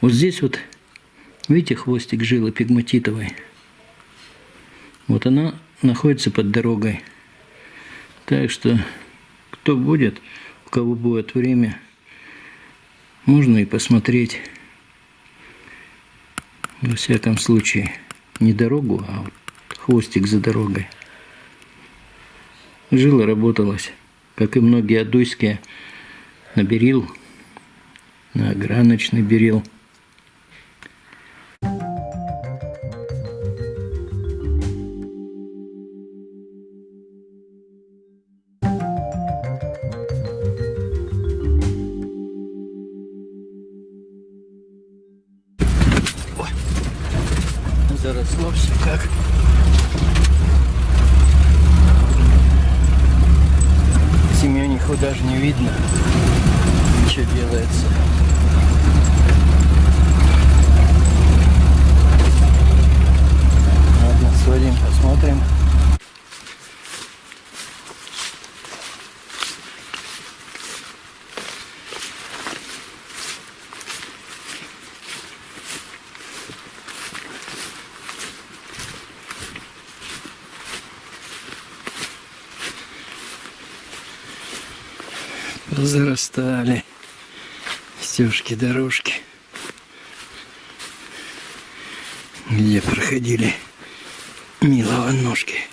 Вот здесь вот, видите, хвостик жилы пигматитовой. Вот она находится под дорогой. Так что, кто будет, у кого будет время, можно и посмотреть. Во всяком случае, не дорогу, а вот хвостик за дорогой. Жила работалась, как и многие адуйские, на берил, на ограночный берил. Заросло все как. Семениху даже не видно, что делается. Ладно, свалим, посмотрим. Зарастали стежки, дорожки, где проходили милого ножки.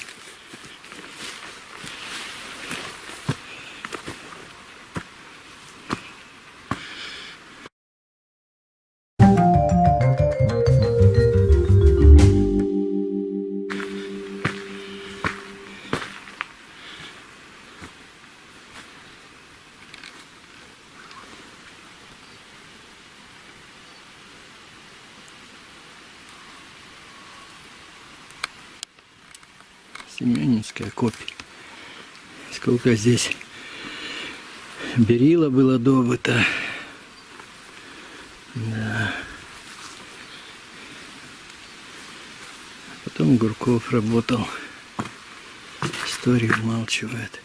Семенинская копия. Сколько здесь берила было добыто. Да. Потом Гурков работал. Историю умалчивает.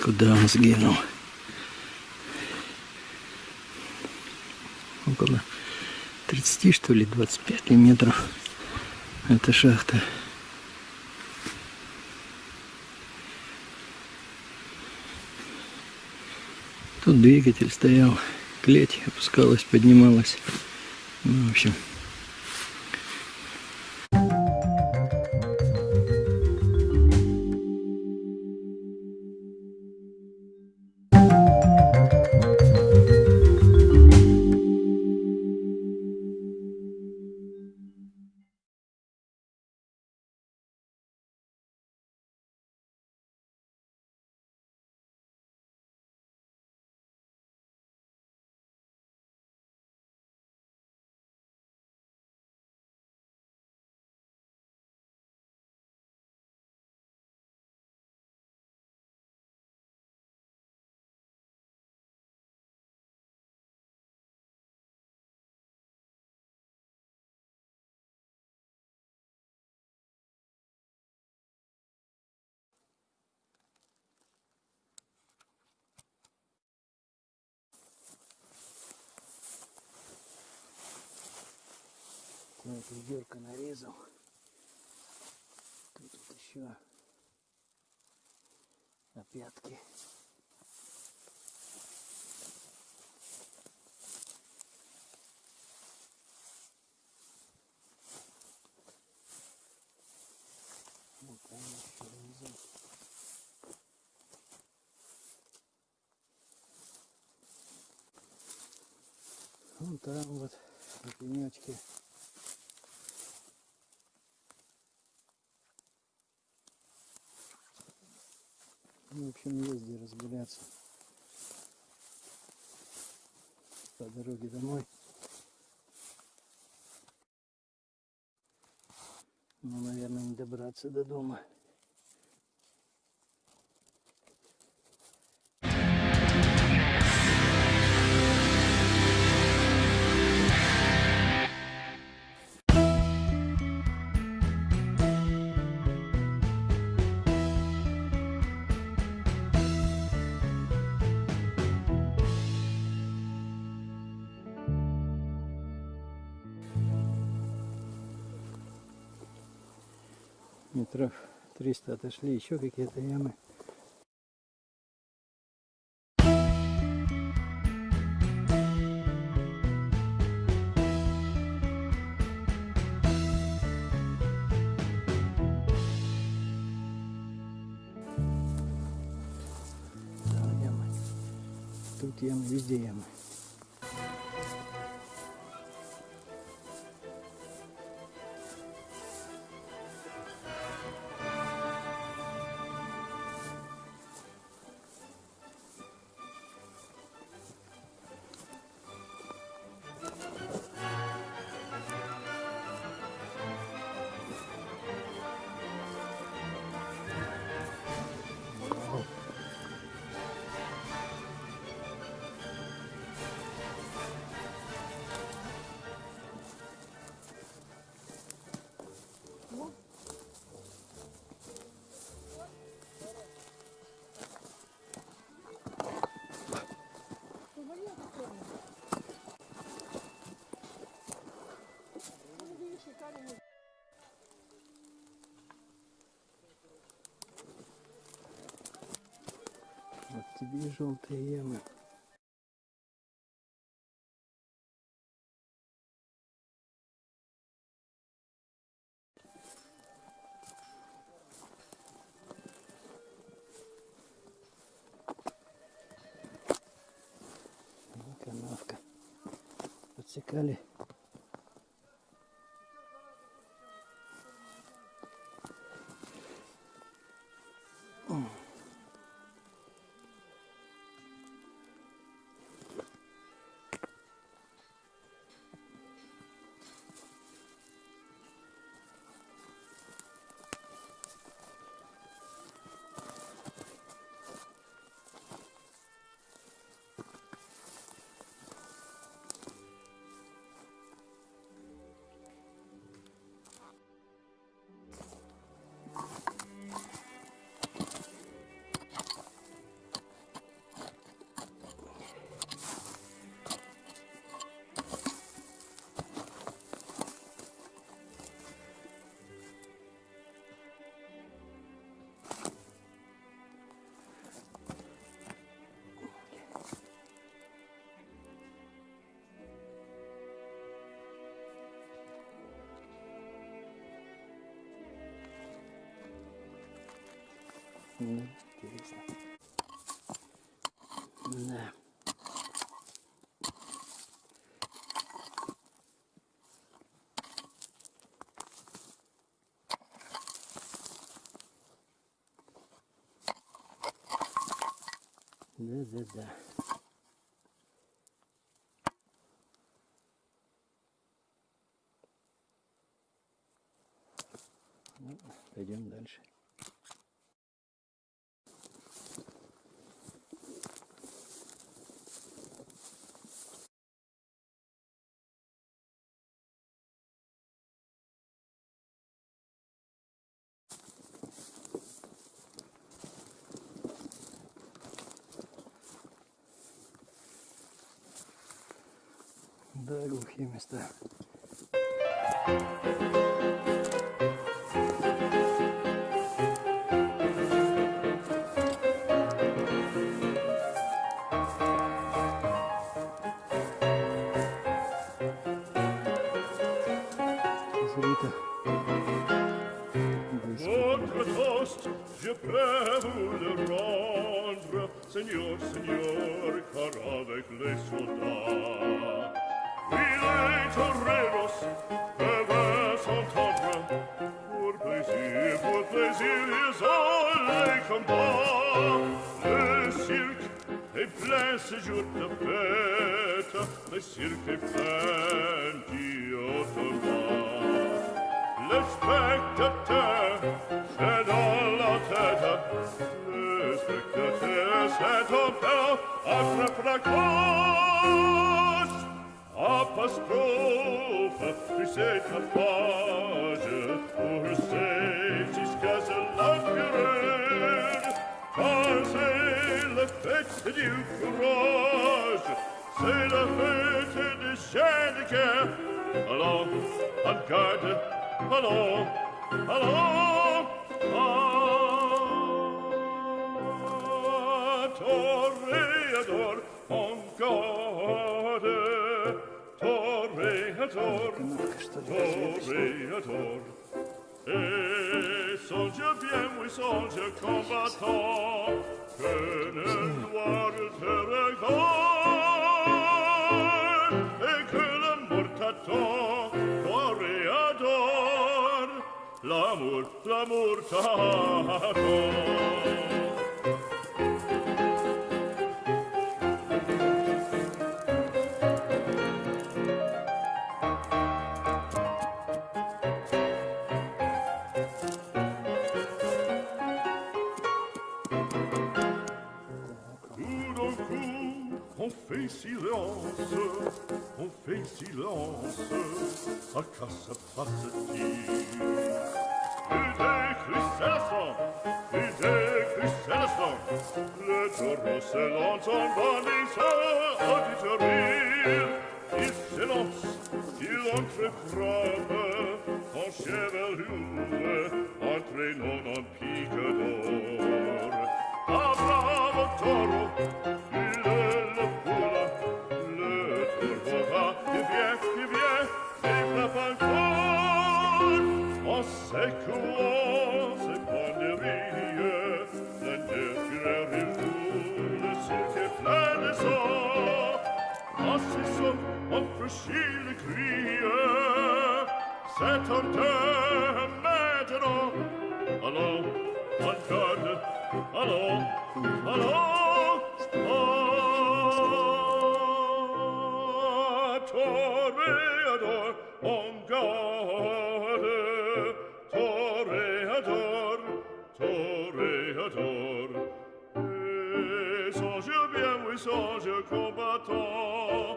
Куда он сгинул? Около 30 что ли 25 метров эта шахта. Тут двигатель стоял клеть опускалась поднималась. Ну, в общем Вот ведерко нарезал. Тут вот еще опятки. Вот там еще внизу. Вон там вот на пенечке в общем, есть где разгуляться. По дороге домой. Но, наверное, не добраться до дома. Метров 300 отошли, еще какие-то ямы. Тут ямы, везде ямы. Тебе желтые ямы. Канавка. Подсекали. Интересно. Да. Да, да, да. Ну, пойдем дальше. burgle humus there. Votre toast, je peux vous Seigneur, Seigneur, car avec les soldats. Combats. Le cirque est plein ce jour de fête, le cirque est plein d'automates. Le spectateur est dans la tête. Le spectateur c'est père attrape la cloche. Apostrophe, tu sais ta page, pour c'est la fureur. Car c'est la fête du courage, c'est la fête de Seneca. Allons, en garde, allons, allons, à Toréador, en garde, Toréador, Toréador. l'amour, l'amour t'attend. fait silence, on fait silence, à quoi ça passe-t-il Ide Chryselostom, Ide Chryselostom, Leteros elanton vanisa aditerim, Isselos, il entre prave, en chevelure, entre non en pied, Jason und für Schiele Krie. Setante allo allo Mangarde, Hallo, Hallo, Ah, Toreador, Ongarde, Toreador, Toreador, Et je bien, oui, songe combattant,